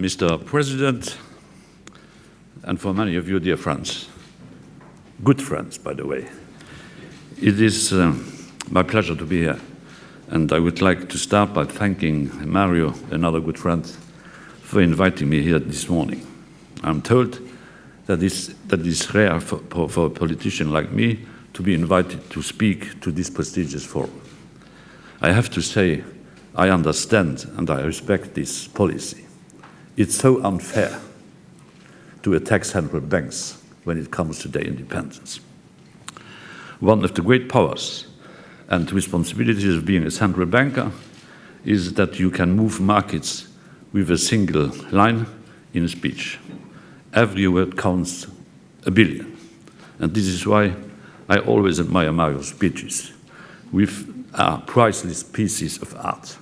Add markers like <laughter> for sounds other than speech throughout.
Mr. President, and for many of you, dear friends, good friends, by the way, it is uh, my pleasure to be here. And I would like to start by thanking Mario, another good friend, for inviting me here this morning. I'm told that it's, that it's rare for, for a politician like me to be invited to speak to this prestigious forum. I have to say, I understand and I respect this policy. It's so unfair to attack central banks when it comes to their independence. One of the great powers and responsibilities of being a central banker is that you can move markets with a single line in a speech. Every word counts a billion. And this is why I always admire Mario's speeches, with priceless pieces of art.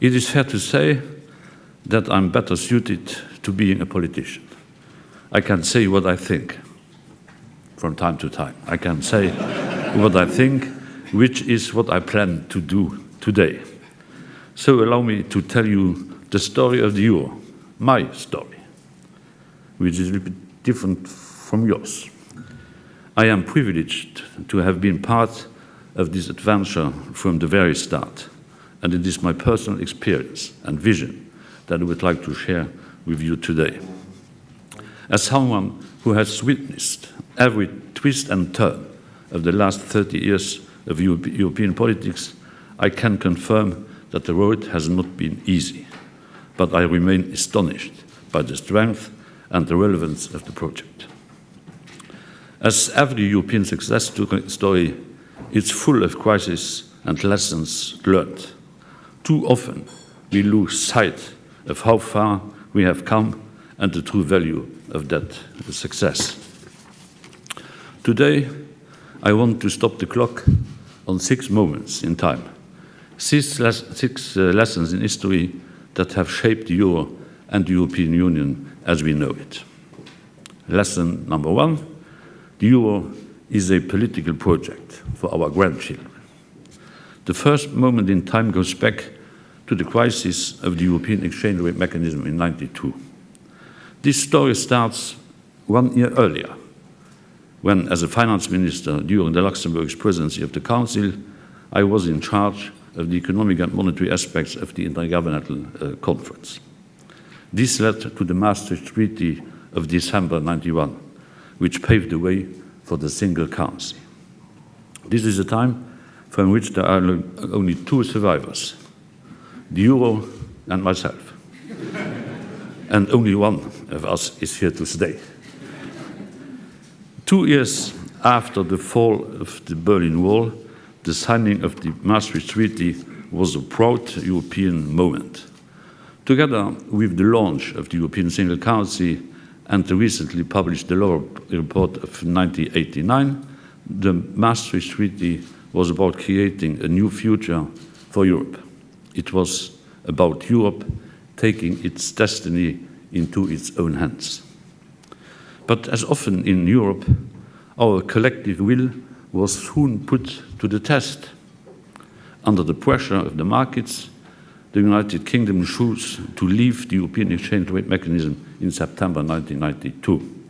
It is fair to say that I'm better suited to being a politician. I can say what I think from time to time. I can say what I think, which is what I plan to do today. So allow me to tell you the story of the euro, my story, which is a little bit different from yours. I am privileged to have been part of this adventure from the very start, and it is my personal experience and vision that I would like to share with you today. As someone who has witnessed every twist and turn of the last 30 years of European politics, I can confirm that the road has not been easy, but I remain astonished by the strength and the relevance of the project. As every European success story, it's full of crises and lessons learned. Too often, we lose sight of how far we have come and the true value of that success. Today, I want to stop the clock on six moments in time, six, les six uh, lessons in history that have shaped the euro and the European Union as we know it. Lesson number one, the euro is a political project for our grandchildren. The first moment in time goes back to the crisis of the European exchange rate mechanism in 92. This story starts one year earlier, when, as a finance minister during the Luxembourg's presidency of the Council, I was in charge of the economic and monetary aspects of the Intergovernmental uh, Conference. This led to the Maastricht Treaty of December 91, which paved the way for the single currency. This is a time from which there are only two survivors, the euro and myself. and only one of us is here to stay. Two years after the fall of the Berlin Wall, the signing of the Maastricht Treaty was a proud European moment. Together with the launch of the European single currency and the recently published Delors report of 1989, the Maastricht Treaty was about creating a new future for Europe. It was about Europe taking its destiny into its own hands. But as often in Europe, our collective will was soon put to the test. Under the pressure of the markets, the United Kingdom chose to leave the European exchange rate mechanism in September 1992.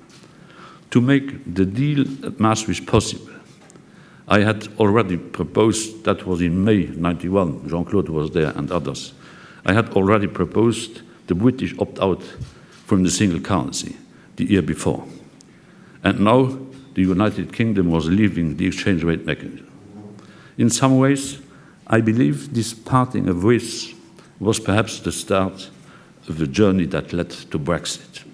To make the deal at Maastricht possible, I had already proposed, that was in May 91, Jean-Claude was there and others, I had already proposed the British opt-out from the single currency the year before. And now the United Kingdom was leaving the exchange rate mechanism. In some ways, I believe this parting of ways was perhaps the start of the journey that led to Brexit.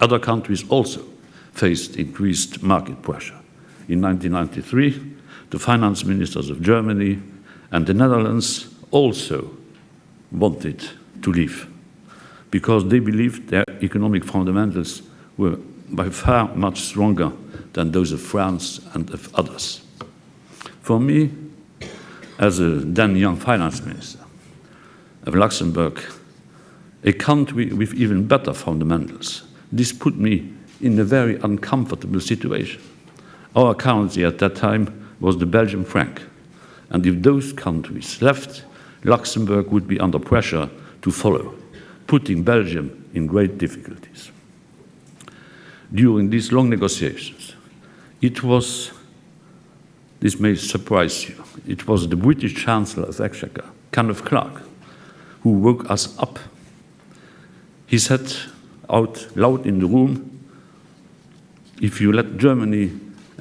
Other countries also faced increased market pressure. In 1993, the finance ministers of Germany and the Netherlands also wanted to leave because they believed their economic fundamentals were by far much stronger than those of France and of others. For me, as a then young finance minister of Luxembourg, a country with even better fundamentals, this put me in a very uncomfortable situation. Our currency at that time was the Belgian franc, and if those countries left, Luxembourg would be under pressure to follow. putting Belgium in great difficulties. During these long negotiations, it was, this may surprise you, it was the British Chancellor of Exchequer, Kenneth Clarke, who woke us up. He said out loud in the room, if you let Germany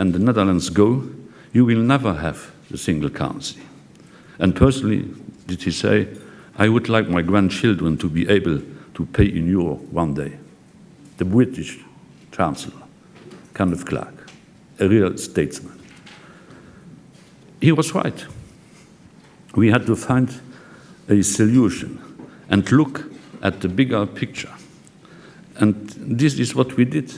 and the Netherlands go, you will never have the single currency. And personally, did he say, I would like my grandchildren to be able to pay in euro one day. The British Chancellor, Kenneth Clarke, a real statesman. He was right. We had to find a solution and look at the bigger picture. And this is what we did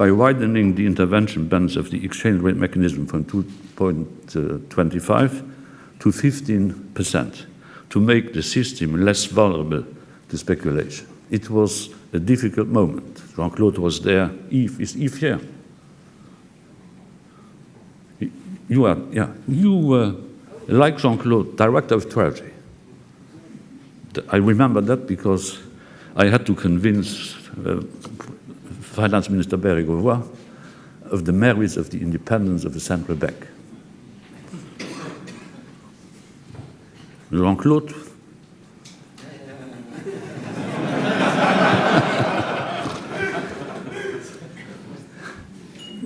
by widening the intervention bands of the exchange rate mechanism from 2.25 to 15% to make the system less vulnerable to speculation. It was a difficult moment. Jean-Claude was there. Yves, is Yves here? You are, yeah. You were, like Jean-Claude, director of Treasury. I remember that because I had to convince uh, Finance Minister Bérégovoy of the merits of the independence of the central bank. Jean-Claude <laughs>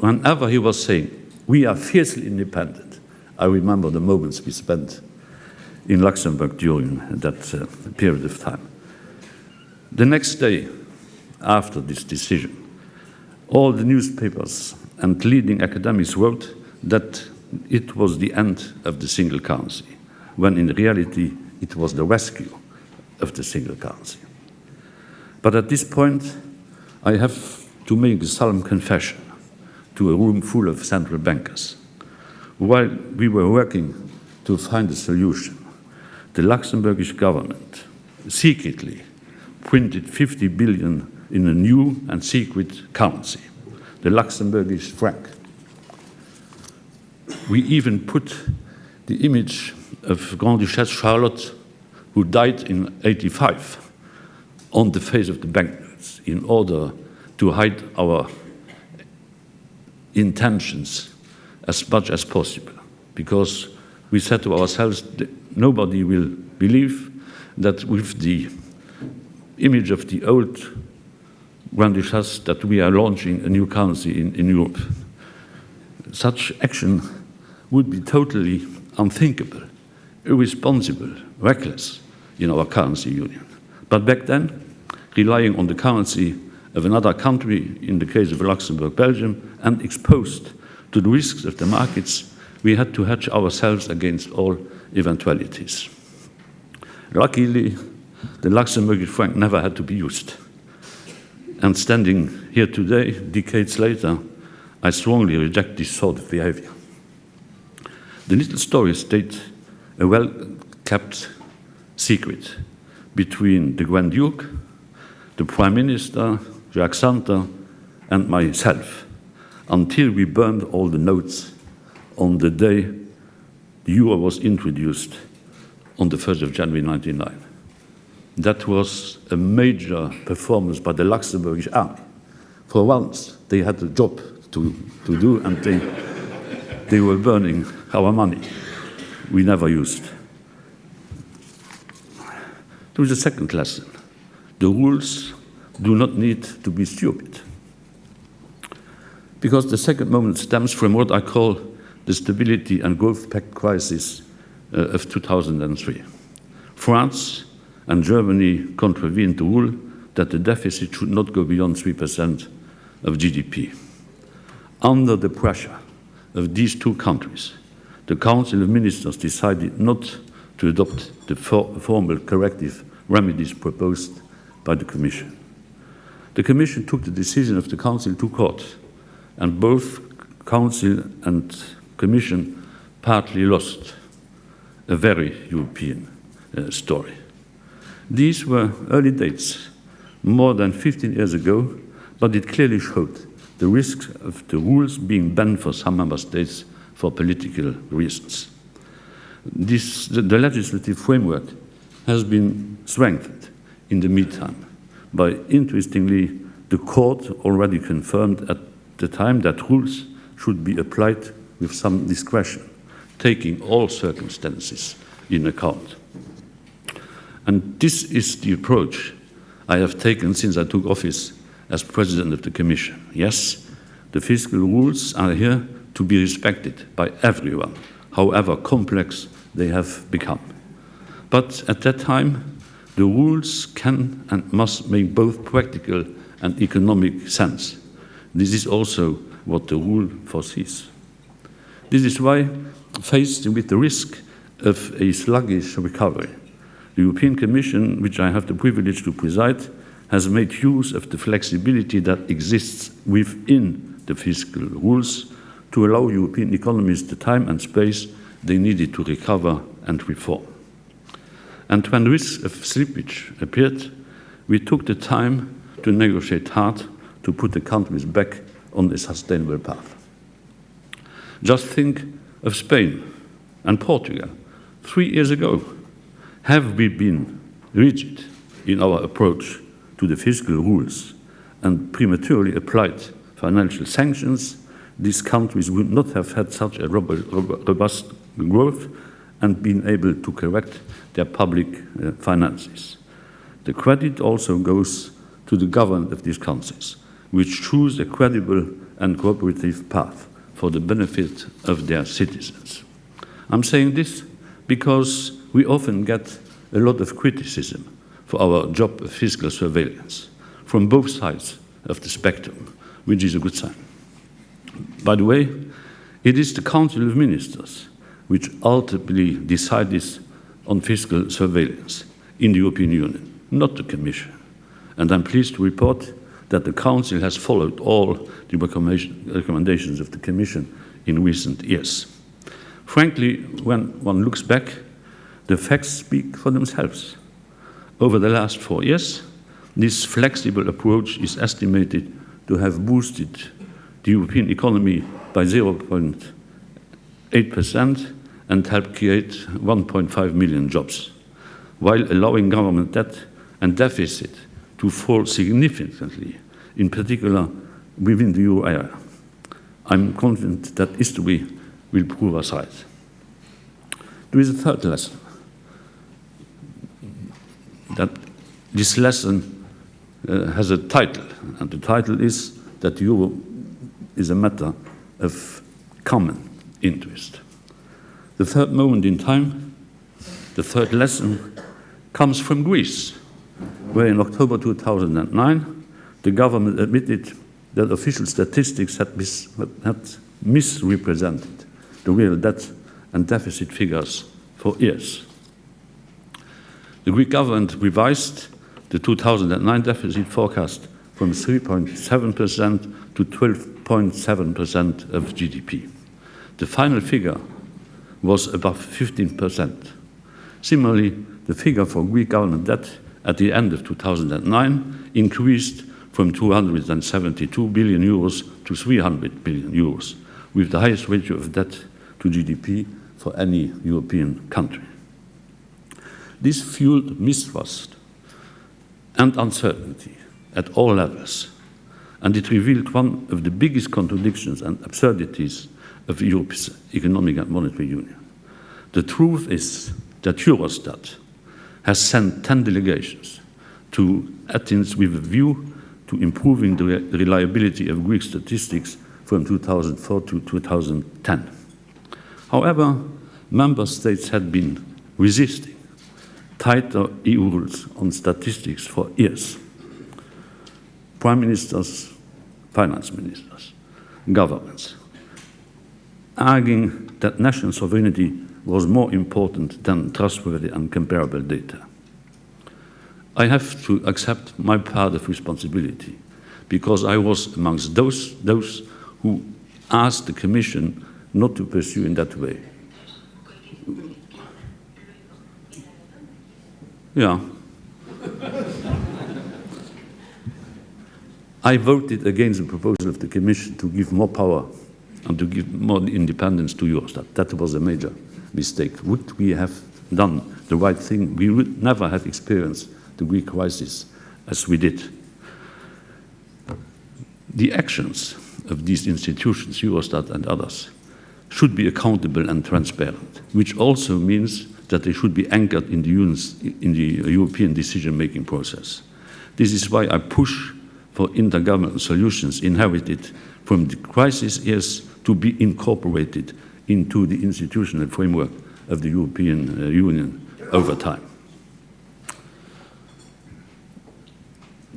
Whenever he was saying, we are fiercely independent, I remember the moments we spent in Luxembourg during that uh, period of time. The next day, after this decision, all the newspapers and leading academics wrote that it was the end of the single currency, when in reality it was the rescue of the single currency. But at this point, I have to make a solemn confession to a room full of central bankers. While we were working to find a solution, the Luxembourgish government secretly printed 50 billion in a new and secret currency, the Luxembourgish franc. We even put the image of Grand Duchess Charlotte, who died in 85, on the face of the banknotes in order to hide our intentions as much as possible, because we said to ourselves, nobody will believe that with the image of the old Grand Duchess that we are launching a new currency in, in Europe. Such action would be totally unthinkable, irresponsible, reckless in our currency union. But back then, relying on the currency of another country, in the case of Luxembourg, Belgium, and exposed to the risks of the markets, we had to hedge ourselves against all eventualities. Luckily, the Luxembourgish franc never had to be used. And standing here today, decades later, I strongly reject this sort of behavior. The little story states a well kept secret between the Grand Duke, the Prime Minister, Jacques Santer, and myself until we burned all the notes on the day the euro was introduced on the 1st of January 1999. That was a major performance by the Luxembourgish army. For once, they had a job to, to do and they, they were burning our money we never used. There was a second lesson. The rules do not need to be stupid. Because the second moment stems from what I call the Stability and Growth Pact crisis uh, of 2003. France and Germany contravened the rule that the deficit should not go beyond 3% of GDP. Under the pressure of these two countries, the Council of Ministers decided not to adopt the for formal corrective remedies proposed by the Commission. The Commission took the decision of the Council to court, and both Council and Commission partly lost a very European uh, story. These were early dates, more than 15 years ago, but it clearly showed the risk of the rules being banned for some member states for political reasons. This, the, the legislative framework has been strengthened in the meantime by, interestingly, the court already confirmed at the time that rules should be applied with some discretion, taking all circumstances in account. And this is the approach I have taken since I took office as president of the Commission. Yes, the fiscal rules are here to be respected by everyone, however complex they have become. But at that time, the rules can and must make both practical and economic sense. This is also what the rule foresees. This is why, faced with the risk of a sluggish recovery, the European Commission, which I have the privilege to preside, has made use of the flexibility that exists within the fiscal rules to allow European economies the time and space they needed to recover and reform. And when risk of slippage appeared, we took the time to negotiate hard to put the countries back on a sustainable path. Just think of Spain and Portugal. Three years ago, have we been rigid in our approach to the fiscal rules and prematurely applied financial sanctions, these countries would not have had such a robust growth and been able to correct their public uh, finances. The credit also goes to the government of these countries, which choose a credible and cooperative path for the benefit of their citizens. I'm saying this because we often get a lot of criticism for our job of fiscal surveillance from both sides of the spectrum, which is a good sign. By the way, it is the Council of Ministers which ultimately decides on fiscal surveillance in the European Union, not the Commission. And I'm pleased to report that the Council has followed all the recommendations of the Commission in recent years. Frankly, when one looks back, the facts speak for themselves. Over the last four years, this flexible approach is estimated to have boosted the European economy by 0.8% and helped create 1.5 million jobs, while allowing government debt and deficit to fall significantly, in particular within the euro area. I'm confident that history will prove us right. There is a third lesson. That this lesson uh, has a title, and the title is that euro is a matter of common interest. The third moment in time, the third lesson, comes from Greece, where in October 2009, the government admitted that official statistics had, mis had misrepresented the real debt and deficit figures for years. The Greek government revised the 2009 deficit forecast from 3.7% to 12.7% of GDP. The final figure was above 15%. Similarly, the figure for Greek government debt at the end of 2009 increased from 272 billion euros to 300 billion euros, with the highest ratio of debt to GDP for any European country. This fueled mistrust and uncertainty at all levels, and it revealed one of the biggest contradictions and absurdities of Europe's economic and monetary union. The truth is that Eurostat has sent 10 delegations to Athens with a view to improving the reliability of Greek statistics from 2004 to 2010. However, member states had been resisting tighter EU rules on statistics for years. Prime ministers, finance ministers, governments, arguing that national sovereignty was more important than trustworthy and comparable data. I have to accept my part of responsibility because I was amongst those, those who asked the Commission not to pursue in that way. Yeah. <laughs> I voted against the proposal of the Commission to give more power and to give more independence to Eurostat. That was a major mistake. Would we have done the right thing, we would never have experienced the Greek crisis as we did. The actions of these institutions, Eurostat and others, should be accountable and transparent, which also means that they should be anchored in the, in the European decision-making process. This is why I push for intergovernmental solutions inherited from the crisis years to be incorporated into the institutional framework of the European uh, Union over time.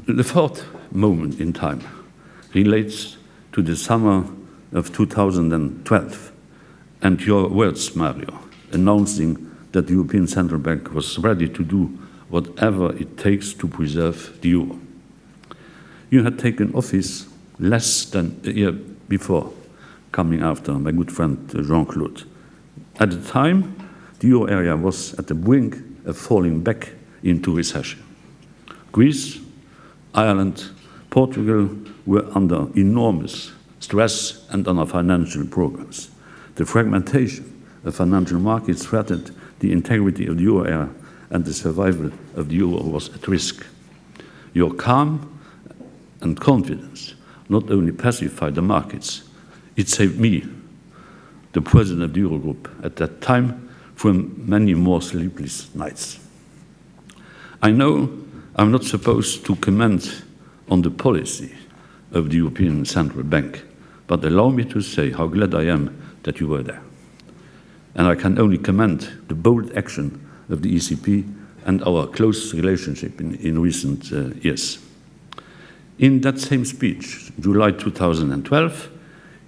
The fourth moment in time relates to the summer of 2012 and your words, Mario, announcing that the European Central Bank was ready to do whatever it takes to preserve the euro. You had taken office less than a year before, coming after my good friend uh, Jean-Claude. At the time, the euro area was at the brink of falling back into recession. Greece, Ireland, Portugal were under enormous stress and under financial programs. The fragmentation of financial markets threatened the integrity of the area and the survival of the euro was at risk. Your calm and confidence not only pacified the markets, it saved me, the president of the Eurogroup at that time, from many more sleepless nights. I know I'm not supposed to comment on the policy of the European Central Bank, but allow me to say how glad I am that you were there. And I can only commend the bold action of the ECB and our close relationship in, in recent uh, years. In that same speech, July 2012,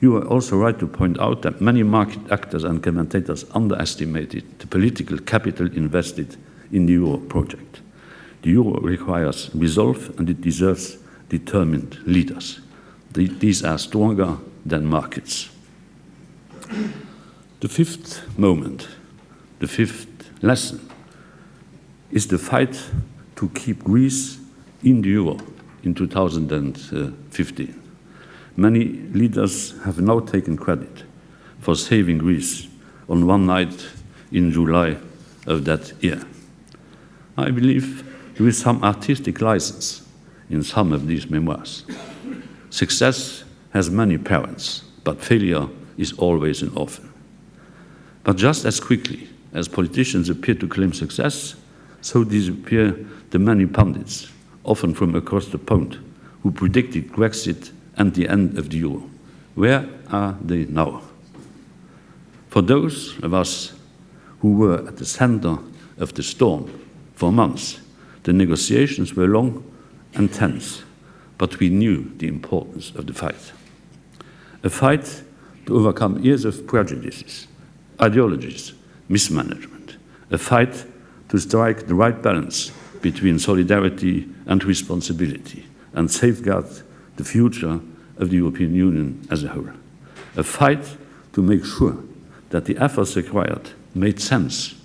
you were also right to point out that many market actors and commentators underestimated the political capital invested in the euro project. The euro requires resolve and it deserves determined leaders. The, these are stronger than markets. The fifth moment, the fifth lesson, is the fight to keep Greece in the euro in 2015. Many leaders have now taken credit for saving Greece on one night in July of that year. I believe there is some artistic license in some of these memoirs. Success has many parents, but failure is always an orphan. But just as quickly as politicians appear to claim success, so disappear the many pundits, often from across the pond, who predicted Brexit and the end of the euro. Where are they now? For those of us who were at the center of the storm for months, the negotiations were long and tense, but we knew the importance of the fight. A fight to overcome years of prejudices, ideologies, mismanagement. A fight to strike the right balance between solidarity and responsibility and safeguard the future of the European Union as a whole. A fight to make sure that the efforts required made sense,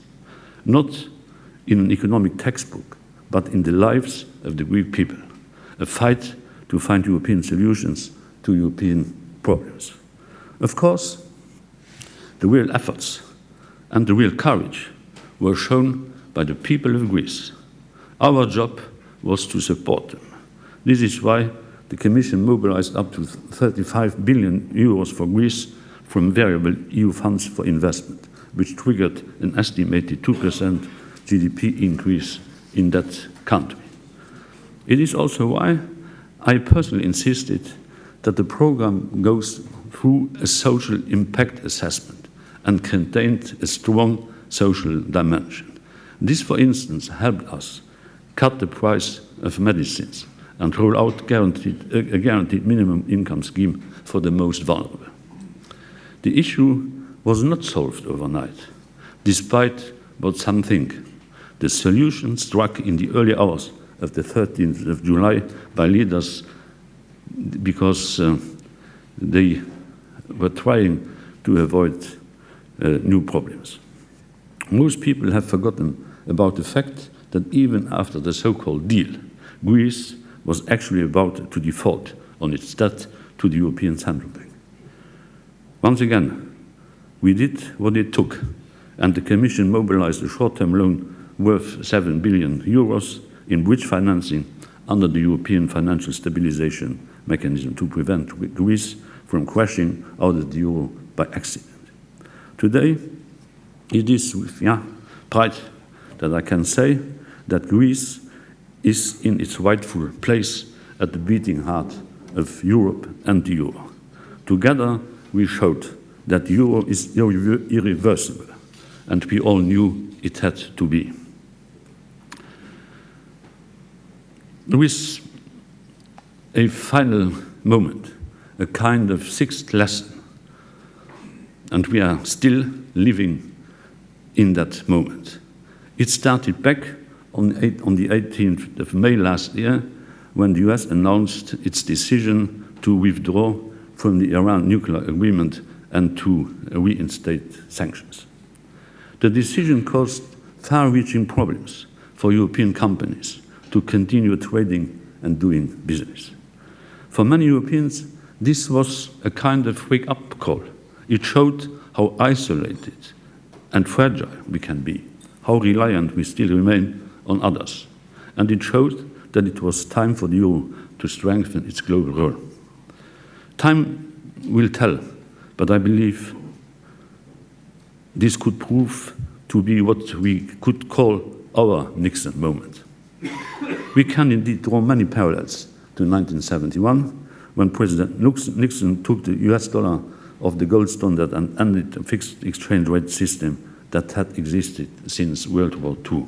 not in an economic textbook, but in the lives of the Greek people. A fight to find European solutions to European problems. Of course, the real efforts and the real courage were shown by the people of Greece. Our job was to support them. This is why the Commission mobilized up to 35 billion euros for Greece from variable EU funds for investment, which triggered an estimated 2% GDP increase in that country. It is also why I personally insisted that the program goes through a social impact assessment and contained a strong social dimension. This, for instance, helped us cut the price of medicines and roll out guaranteed, a guaranteed minimum income scheme for the most vulnerable. The issue was not solved overnight, despite what some think. The solution struck in the early hours of the 13th of July by leaders because uh, they were trying to avoid uh, Uh, new problems. Most people have forgotten about the fact that even after the so-called deal, Greece was actually about to default on its debt to the European Central Bank. Once again, we did what it took, and the Commission mobilized a short-term loan worth 7 billion euros in bridge financing under the European Financial Stabilization Mechanism to prevent Greece from crashing out of the euro by accident. Today, it is with yeah, pride that I can say that Greece is in its rightful place at the beating heart of Europe and the euro. Together, we showed that euro is irre irreversible, and we all knew it had to be. With a final moment, a kind of sixth lesson, and we are still living in that moment. It started back on, eight, on the 18th of May last year when the US announced its decision to withdraw from the Iran nuclear agreement and to reinstate sanctions. The decision caused far-reaching problems for European companies to continue trading and doing business. For many Europeans, this was a kind of wake-up call. It showed how isolated and fragile we can be, how reliant we still remain on others. And it showed that it was time for the euro to strengthen its global role. Time will tell, but I believe this could prove to be what we could call our Nixon moment. we can indeed draw many parallels to 1971, when President Nixon took the US dollar off the gold standard and ended a fixed exchange rate system that had existed since World War II.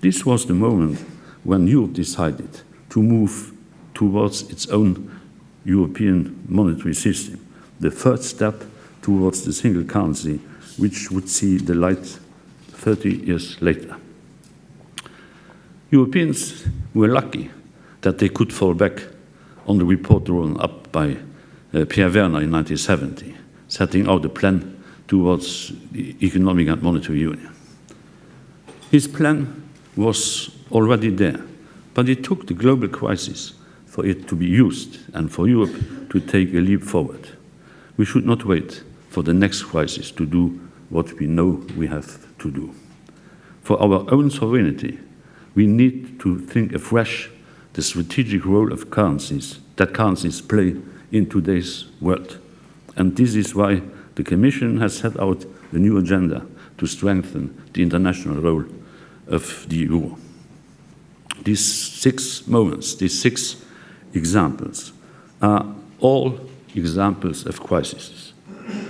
This was the moment when Europe decided to move towards its own European monetary system, the first step towards the single currency, which would see the light 30 years later. Europeans were lucky that they could fall back on the report drawn up by Eh, Pierre Werner in 1970, setting out a plan towards the economic and monetary union. His plan was already there, but it took the global crisis for it to be used and for Europe to take a leap forward. We should not wait for the next crisis to do what we know we have to do. For our own sovereignty, we need to think afresh the strategic role of currencies that currencies play in today's world. And this is why the Commission has set out a new agenda to strengthen the international role of the EU. These six moments, these six examples, are all examples of crises.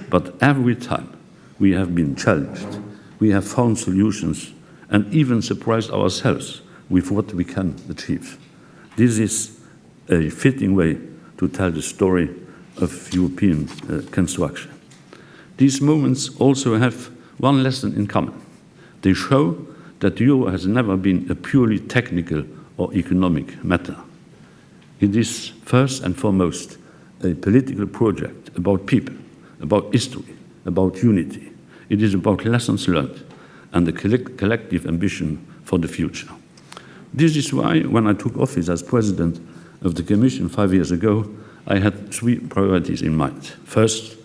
But every time we have been challenged, we have found solutions and even surprised ourselves with what we can achieve. This is a fitting way to tell the story of European uh, construction. These moments also have one lesson in common. They show that the euro has never been a purely technical or economic matter. It is first and foremost a political project about people, about history, about unity. It is about lessons learned and the collective ambition for the future. This is why, when I took office as president of the Commission five years ago, I had three priorities in mind. First,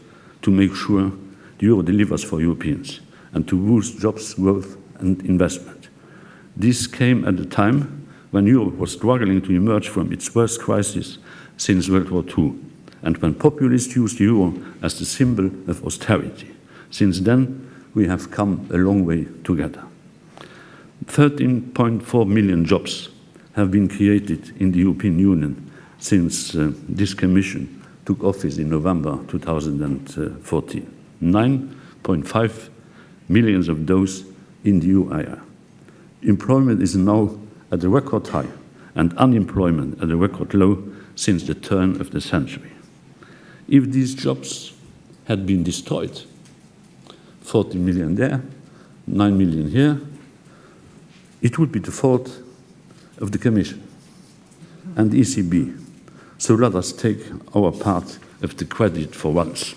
to make sure the euro delivers for Europeans and to boost jobs, growth and investment. This came at a time when Europe was struggling to emerge from its worst crisis since World War II, and when populists used the euro as the symbol of austerity. Since then, we have come a long way together. 13.4 million jobs have been created in the European Union since uh, this Commission took office in November 2014. 9.5 millions of those in the area. Employment is now at a record high and unemployment at a record low since the turn of the century. If these jobs had been destroyed, 40 million there, 9 million here, it would be the fault of the Commission and the ECB. So let us take our part of the credit for once.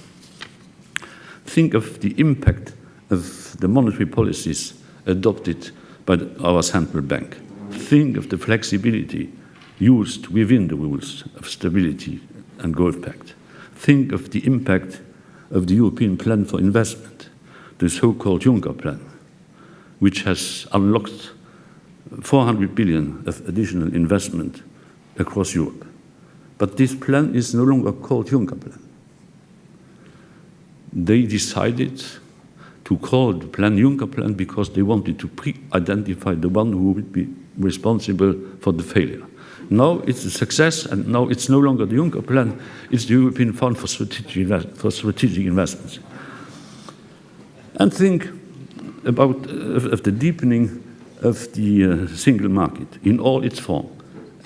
Think of the impact of the monetary policies adopted by our central bank think of the flexibility used within the rules of stability and growth pact. Think of the impact of the European plan for investment, the so-called Juncker plan, which has unlocked 400 billion of additional investment across Europe. But this plan is no longer called Juncker plan. They decided to call the plan Juncker plan because they wanted to pre-identify the one who would be responsible for the failure. Now it's a success, and now it's no longer the Juncker plan, it's the European Fund for Strategic, for strategic Investments. And think about uh, of the deepening of the uh, single market in all its form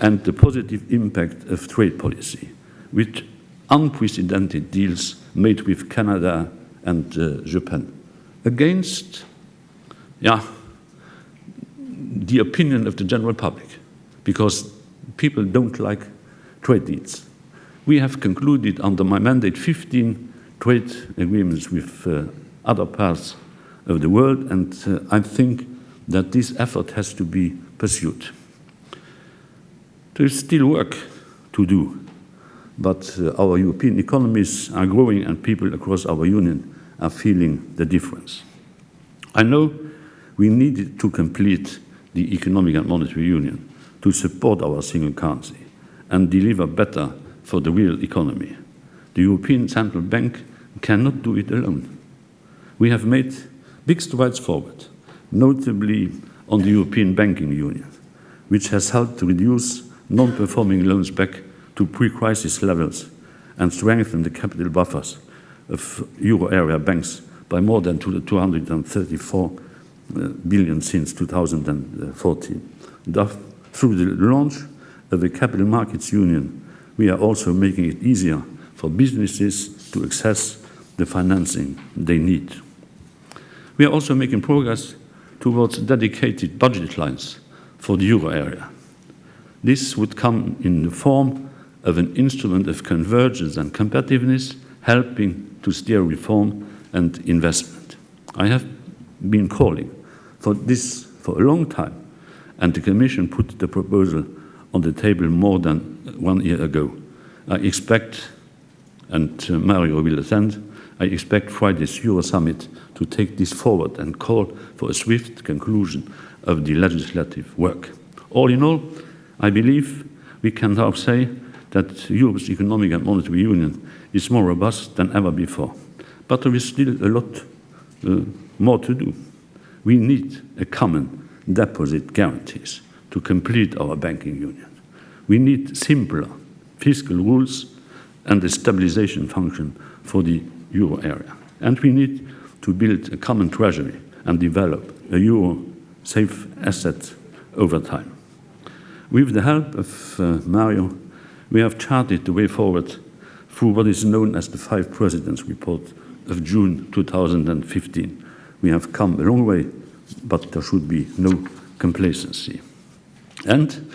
and the positive impact of trade policy, with unprecedented deals made with Canada and uh, Japan, against yeah, the opinion of the general public, because people don't like trade deals. We have concluded under my mandate 15 trade agreements with uh, other parts of the world, and uh, I think that this effort has to be pursued. There is still work to do, but uh, our European economies are growing and people across our union are feeling the difference. I know we need to complete the economic and monetary union to support our single currency and deliver better for the real economy. The European Central Bank cannot do it alone. We have made big strides forward, notably on the European Banking Union, which has helped to reduce non-performing loans back to pre-crisis levels and strengthen the capital buffers of euro area banks by more than 234 uh, since 2014. Through the launch of the Capital Markets Union, we are also making it easier for businesses to access the financing they need. We are also making progress towards dedicated budget lines for the euro area. This would come in the form of an instrument of convergence and competitiveness, helping to steer reform and investment. I have been calling for this for a long time, and the Commission put the proposal on the table more than one year ago. I expect, and uh, Mario will attend, I expect Friday's Euro Summit to take this forward and call for a swift conclusion of the legislative work. All in all, I believe we can now say that Europe's economic and monetary union is more robust than ever before. But there is still a lot uh, more to do. We need a common deposit guarantees to complete our banking union. We need simpler fiscal rules and a stabilization function for the euro area. And we need to build a common treasury and develop a euro safe asset over time. With the help of uh, Mario, we have charted the way forward through what is known as the Five Presidents Report of June 2015. We have come a long way, but there should be no complacency. And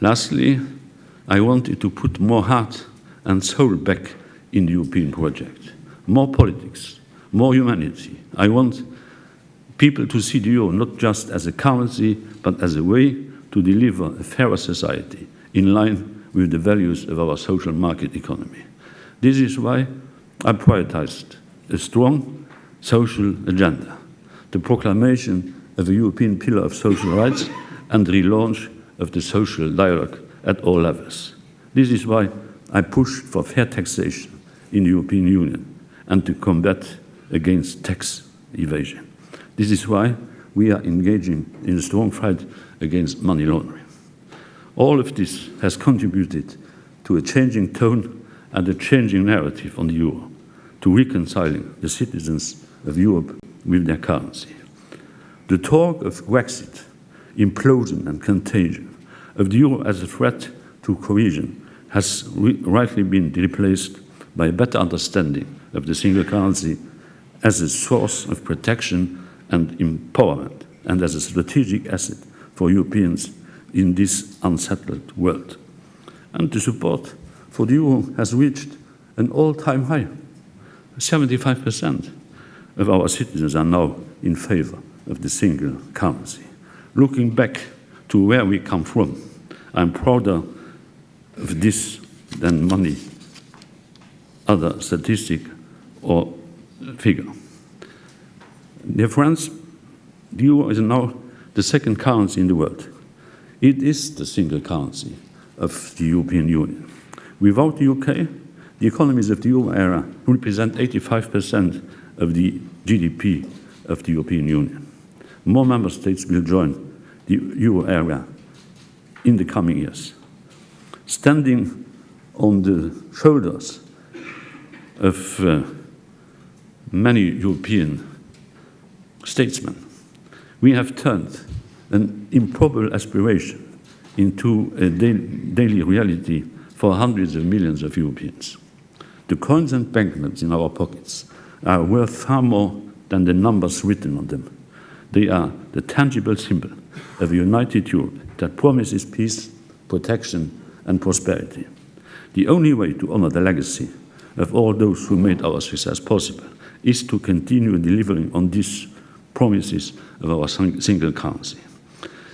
lastly, I wanted to put more heart and soul back in the European project more politics, more humanity. I want people to see the euro not just as a currency, but as a way to deliver a fairer society in line with the values of our social market economy. This is why I prioritized a strong social agenda, the proclamation of a European pillar of social rights and the relaunch of the social dialogue at all levels. This is why I pushed for fair taxation in the European Union and to combat against tax evasion. This is why we are engaging in a strong fight against money laundering. All of this has contributed to a changing tone and a changing narrative on the euro, to reconciling the citizens of Europe with their currency. The talk of Brexit, implosion and contagion, of the euro as a threat to cohesion has rightly been replaced by a better understanding of the single currency as a source of protection and empowerment and as a strategic asset for Europeans in this unsettled world. And the support for the euro has reached an all-time high. 75% of our citizens are now in favor of the single currency. Looking back to where we come from, I'm prouder of this than money, other statistic or figure. Dear friends, the euro is now the second currency in the world. It is the single currency of the European Union. Without the UK, the economies of the euro area represent 85% of the GDP of the European Union. More member states will join the euro area in the coming years. Standing on the shoulders of uh, many European statesmen, we have turned an improbable aspiration into a daily reality for hundreds of millions of Europeans. The coins and banknotes in our pockets are worth far more than the numbers written on them. They are the tangible symbol of a united Europe that promises peace, protection, and prosperity. The only way to honor the legacy of all those who made our success possible is to continue delivering on these promises of our single currency.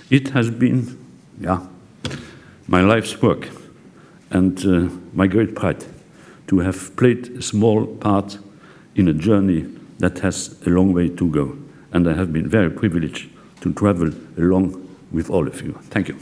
It has been, yeah, my life's work and uh, my great pride to have played a small part in a journey that has a long way to go. And I have been very privileged to travel along with all of you. Thank you.